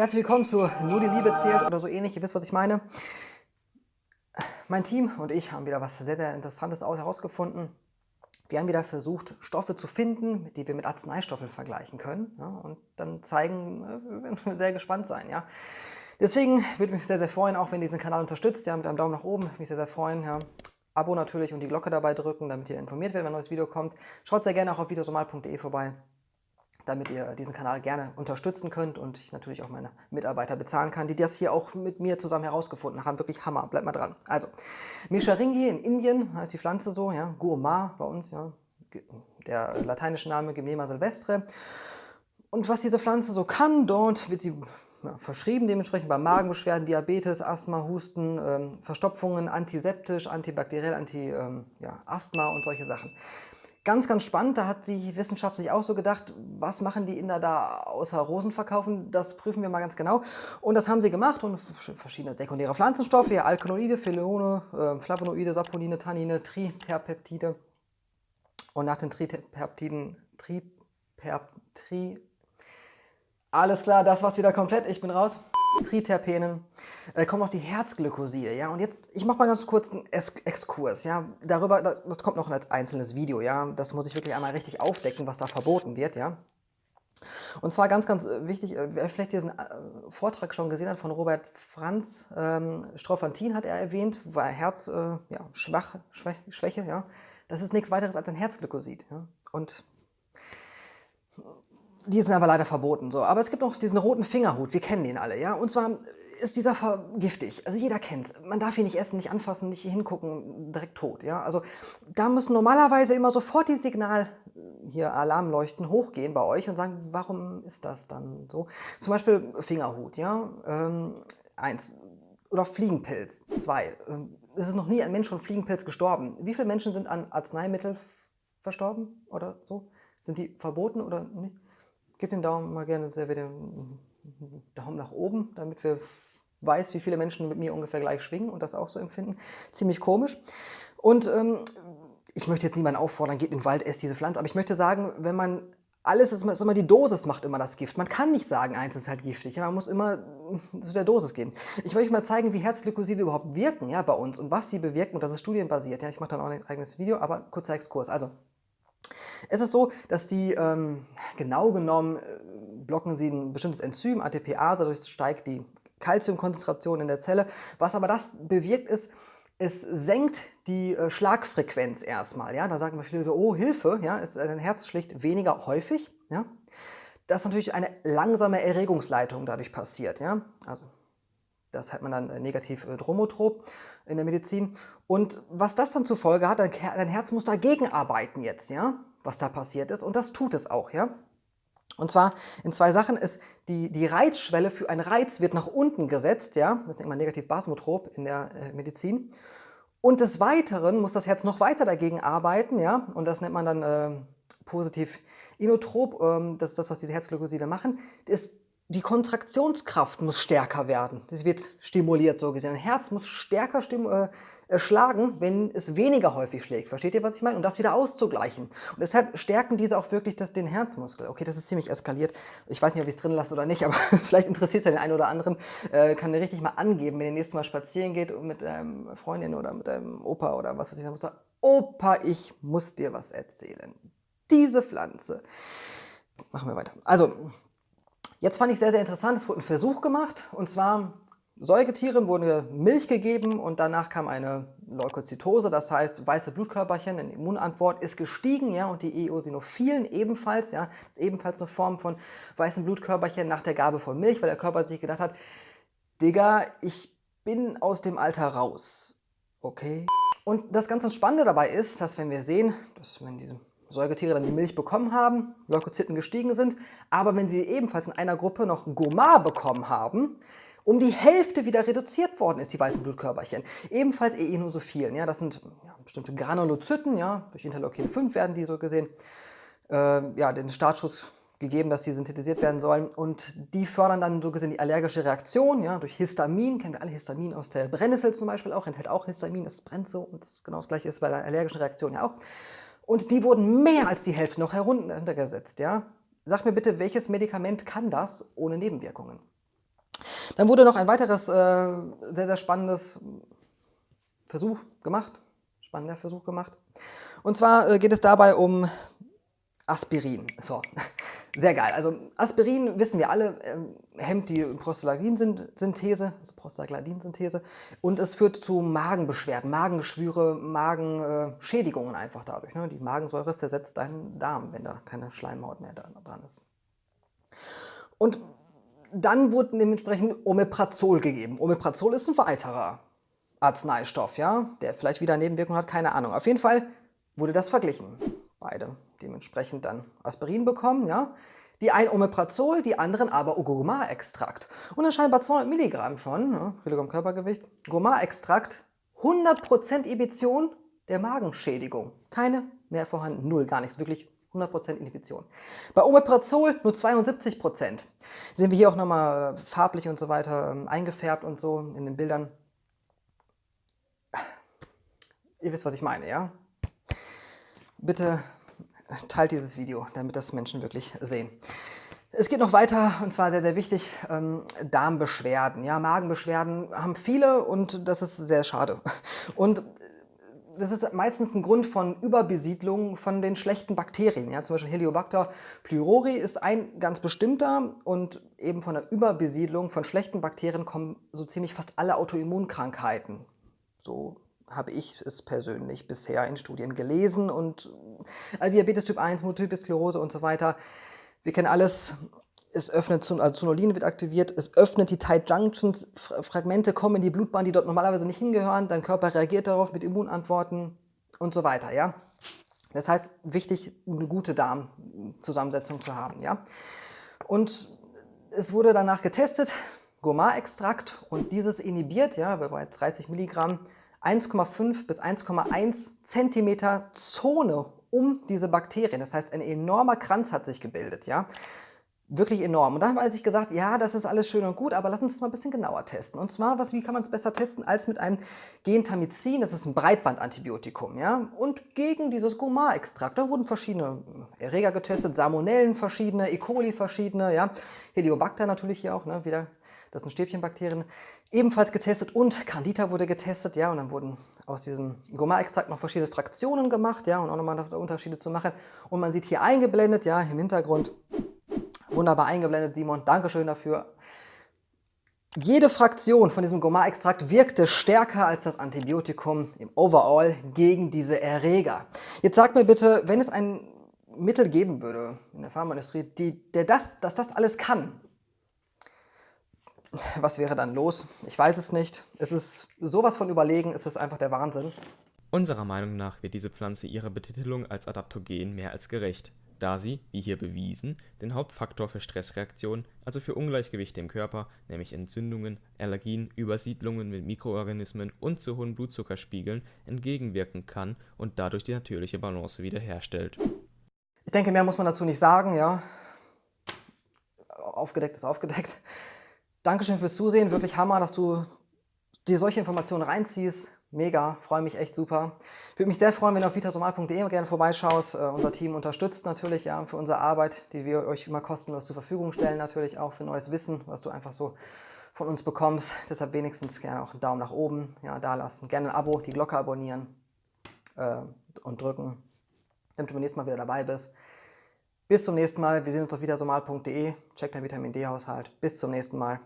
Herzlich willkommen zu Nur die Liebe zählt oder so ähnlich. Ihr wisst, was ich meine. Mein Team und ich haben wieder was sehr, sehr Interessantes herausgefunden. Wir haben wieder versucht, Stoffe zu finden, die wir mit Arzneistoffen vergleichen können. Ja, und dann zeigen, äh, wir werden sehr gespannt sein. Ja. Deswegen würde mich sehr, sehr freuen, auch wenn ihr diesen Kanal unterstützt, ja, mit einem Daumen nach oben, mich sehr, sehr freuen. Ja. Abo natürlich und die Glocke dabei drücken, damit ihr informiert werdet, wenn ein neues Video kommt. Schaut sehr gerne auch auf videosomal.de vorbei damit ihr diesen Kanal gerne unterstützen könnt und ich natürlich auch meine Mitarbeiter bezahlen kann, die das hier auch mit mir zusammen herausgefunden haben. Wirklich Hammer, bleibt mal dran. Also, Misharingi in Indien heißt die Pflanze so, ja, Gourmand bei uns, ja, der lateinische Name Gemema silvestre. Und was diese Pflanze so kann, dort wird sie ja, verschrieben dementsprechend bei Magenbeschwerden, Diabetes, Asthma, Husten, ähm, Verstopfungen, antiseptisch, antibakteriell, Anti-Asthma ähm, ja, und solche Sachen. Ganz, ganz spannend, da hat die Wissenschaft sich auch so gedacht, was machen die Inder da außer Rosen verkaufen, das prüfen wir mal ganz genau. Und das haben sie gemacht und verschiedene sekundäre Pflanzenstoffe, ja, Alkaloide, Phenole, äh, Flavonoide, Saponine, Tannine, Triterpeptide. Und nach den Triterpeptiden, Triperp, Tri, alles klar, das war's wieder komplett, ich bin raus. Triterpenen, äh, kommen noch die Herzglykoside, ja, und jetzt, ich mache mal ganz kurz einen Exkurs, ja, darüber, das kommt noch als einzelnes Video, ja, das muss ich wirklich einmal richtig aufdecken, was da verboten wird, ja. Und zwar ganz, ganz äh, wichtig, äh, wer vielleicht diesen äh, Vortrag schon gesehen hat von Robert Franz, ähm, Strophantin hat er erwähnt, war Herz, äh, ja, schwach, Schwäche, ja, das ist nichts weiteres als ein Herzglykosid, ja, und die sind aber leider verboten. So. Aber es gibt noch diesen roten Fingerhut, wir kennen den alle. ja. Und zwar ist dieser giftig. Also jeder kennt es. Man darf ihn nicht essen, nicht anfassen, nicht hingucken, direkt tot. Ja. Also da müssen normalerweise immer sofort die Signal, hier Alarmleuchten hochgehen bei euch und sagen, warum ist das dann so? Zum Beispiel Fingerhut, ja. Ähm, eins. Oder Fliegenpilz, zwei. Ähm, es ist noch nie ein Mensch von Fliegenpilz gestorben. Wie viele Menschen sind an Arzneimittel verstorben oder so? Sind die verboten oder nicht? Gebt den Daumen mal gerne sehr wieder Daumen nach oben, damit wir weiß, wie viele Menschen mit mir ungefähr gleich schwingen und das auch so empfinden. Ziemlich komisch. Und ähm, ich möchte jetzt niemanden auffordern, geht in den Wald, esst diese Pflanze, aber ich möchte sagen, wenn man alles ist, ist immer die Dosis macht immer das Gift. Man kann nicht sagen, eins ist halt giftig. Man muss immer zu der Dosis gehen. Ich möchte mal zeigen, wie Herzglykoside überhaupt wirken ja, bei uns und was sie bewirken. Und das ist studienbasiert. Ja, ich mache dann auch ein eigenes Video, aber kurzer Exkurs. Also, es ist so, dass die ähm, genau genommen äh, blocken sie ein bestimmtes Enzym, ATPase, dadurch steigt die Calciumkonzentration in der Zelle. Was aber das bewirkt ist, es senkt die äh, Schlagfrequenz erstmal. Ja? Da sagen wir viele so, oh Hilfe, ja, ist ein Herz schlicht weniger häufig. Ja? Dass natürlich eine langsame Erregungsleitung dadurch passiert. Ja? Also das hat man dann äh, negativ äh, dromotrop in der Medizin. Und was das dann zur Folge hat, dein, dein Herz muss dagegen arbeiten jetzt, ja, was da passiert ist. Und das tut es auch, ja. Und zwar in zwei Sachen ist die, die Reizschwelle für einen Reiz wird nach unten gesetzt, ja, das nennt man negativ basmotrop in der äh, Medizin. Und des Weiteren muss das Herz noch weiter dagegen arbeiten, ja, und das nennt man dann äh, positiv inotrop, ähm, das ist das, was diese Herzglykoside machen, ist die Kontraktionskraft muss stärker werden. Das wird stimuliert so gesehen. Ein Herz muss stärker äh, äh, schlagen, wenn es weniger häufig schlägt. Versteht ihr, was ich meine? Um das wieder auszugleichen. Und deshalb stärken diese auch wirklich das, den Herzmuskel. Okay, das ist ziemlich eskaliert. Ich weiß nicht, ob ich es drin lasse oder nicht, aber vielleicht interessiert es ja den einen oder anderen. Äh, kann dir richtig mal angeben, wenn ihr nächstes Mal spazieren geht und mit einem Freundin oder mit einem Opa oder was weiß ich, dann muss sagen, Opa, ich muss dir was erzählen. Diese Pflanze. Machen wir weiter. Also, Jetzt fand ich sehr, sehr interessant, es wurde ein Versuch gemacht und zwar Säugetieren wurde Milch gegeben und danach kam eine Leukozytose, das heißt weiße Blutkörperchen, eine Immunantwort ist gestiegen ja, und die Eosinophilen ebenfalls, ja, ist ebenfalls eine Form von weißen Blutkörperchen nach der Gabe von Milch, weil der Körper sich gedacht hat, Digga, ich bin aus dem Alter raus, okay? Und das ganz Spannende dabei ist, dass wenn wir sehen, dass wenn diese Säugetiere dann die Milch bekommen haben, Leukozyten gestiegen sind, aber wenn sie ebenfalls in einer Gruppe noch Gomar bekommen haben, um die Hälfte wieder reduziert worden ist, die weißen Blutkörperchen. Ebenfalls Eosinophilen, ja, das sind ja, bestimmte Granulozyten, ja, durch Interleukin 5 werden die so gesehen, äh, ja, den Startschuss gegeben, dass die synthetisiert werden sollen und die fördern dann so gesehen die allergische Reaktion, ja, durch Histamin, kennen wir alle Histamin aus der Brennnessel zum Beispiel auch, enthält auch Histamin, das brennt so und das genau das gleiche ist bei der allergischen Reaktion ja auch. Und die wurden mehr als die Hälfte noch heruntergesetzt. Ja? Sag mir bitte, welches Medikament kann das ohne Nebenwirkungen? Dann wurde noch ein weiteres äh, sehr, sehr spannendes Versuch gemacht, spannender Versuch gemacht. Und zwar äh, geht es dabei um Aspirin. So, sehr geil. Also Aspirin, wissen wir alle, ähm, hemmt die Prostaglandinsynthese, also Prostaglandinsynthese und es führt zu Magenbeschwerden, Magengeschwüre, Magenschädigungen einfach dadurch. Ne? Die Magensäure zersetzt deinen Darm, wenn da keine Schleimhaut mehr dran ist. Und dann wurde dementsprechend Omeprazol gegeben. Omeprazol ist ein weiterer Arzneistoff, ja, der vielleicht wieder Nebenwirkungen hat, keine Ahnung. Auf jeden Fall wurde das verglichen. Beide dementsprechend dann Aspirin bekommen, ja. Die einen Omeprazol, die anderen aber Gomar-Extrakt. Und dann scheinbar 200 Milligramm schon, ne, Kilogramm Körpergewicht. Gomar-Extrakt, 100% Inhibition der Magenschädigung. Keine mehr vorhanden, null, gar nichts, wirklich 100% Inhibition. Bei Omeprazol nur 72%. Sehen wir hier auch nochmal äh, farblich und so weiter ähm, eingefärbt und so in den Bildern. Ihr wisst, was ich meine, ja? Bitte teilt dieses Video, damit das Menschen wirklich sehen. Es geht noch weiter und zwar sehr, sehr wichtig, ähm, Darmbeschwerden. Ja, Magenbeschwerden haben viele und das ist sehr schade. Und das ist meistens ein Grund von Überbesiedlung von den schlechten Bakterien. Ja, zum Beispiel Heliobacter pylori ist ein ganz bestimmter und eben von der Überbesiedlung von schlechten Bakterien kommen so ziemlich fast alle Autoimmunkrankheiten. So habe ich es persönlich bisher in Studien gelesen und äh, Diabetes Typ 1, Multiple Sklerose und so weiter. Wir kennen alles, es öffnet, also Zonulin wird aktiviert, es öffnet die Tight Junctions, Fragmente kommen in die Blutbahn, die dort normalerweise nicht hingehören, dein Körper reagiert darauf mit Immunantworten und so weiter, ja. Das heißt, wichtig, eine gute Darmzusammensetzung zu haben, ja. Und es wurde danach getestet, Gourmet-Extrakt und dieses inhibiert, ja, bei 30 Milligramm, 1,5 bis 1,1 Zentimeter Zone um diese Bakterien. Das heißt, ein enormer Kranz hat sich gebildet. Ja? Wirklich enorm. Und dann habe ich gesagt, ja, das ist alles schön und gut, aber lass uns das mal ein bisschen genauer testen. Und zwar, was, wie kann man es besser testen als mit einem Gentamicin, das ist ein Breitbandantibiotikum. Ja? Und gegen dieses Gomar-Extrakt, da wurden verschiedene Erreger getestet, Salmonellen verschiedene, E. coli verschiedene, ja? Heliobacter natürlich hier auch, ne? wieder das sind Stäbchenbakterien, ebenfalls getestet und Candida wurde getestet, ja, und dann wurden aus diesem Gomar-Extrakt noch verschiedene Fraktionen gemacht, ja, und auch nochmal Unterschiede zu machen. Und man sieht hier eingeblendet, ja, im Hintergrund, wunderbar eingeblendet, Simon, Dankeschön dafür. Jede Fraktion von diesem Gomar-Extrakt wirkte stärker als das Antibiotikum im Overall gegen diese Erreger. Jetzt sag mir bitte, wenn es ein Mittel geben würde in der Pharmaindustrie, die, der das, dass das alles kann, was wäre dann los? Ich weiß es nicht. Es ist sowas von überlegen, es ist einfach der Wahnsinn. Unserer Meinung nach wird diese Pflanze ihrer Betitelung als Adaptogen mehr als gerecht, da sie, wie hier bewiesen, den Hauptfaktor für Stressreaktionen, also für Ungleichgewichte im Körper, nämlich Entzündungen, Allergien, Übersiedlungen mit Mikroorganismen und zu hohen Blutzuckerspiegeln, entgegenwirken kann und dadurch die natürliche Balance wiederherstellt. Ich denke, mehr muss man dazu nicht sagen, ja. Aufgedeckt ist aufgedeckt. Dankeschön fürs Zusehen, wirklich Hammer, dass du dir solche Informationen reinziehst. Mega, freue mich echt super. Würde mich sehr freuen, wenn du auf vitasomal.de gerne vorbeischaust. Uh, unser Team unterstützt natürlich ja, für unsere Arbeit, die wir euch immer kostenlos zur Verfügung stellen, natürlich auch für neues Wissen, was du einfach so von uns bekommst. Deshalb wenigstens gerne auch einen Daumen nach oben ja, da lassen. Gerne ein Abo, die Glocke abonnieren äh, und drücken, damit du beim nächsten Mal wieder dabei bist. Bis zum nächsten Mal. Wir sehen uns auf vitasomal.de. Check dein Vitamin D-Haushalt. Bis zum nächsten Mal.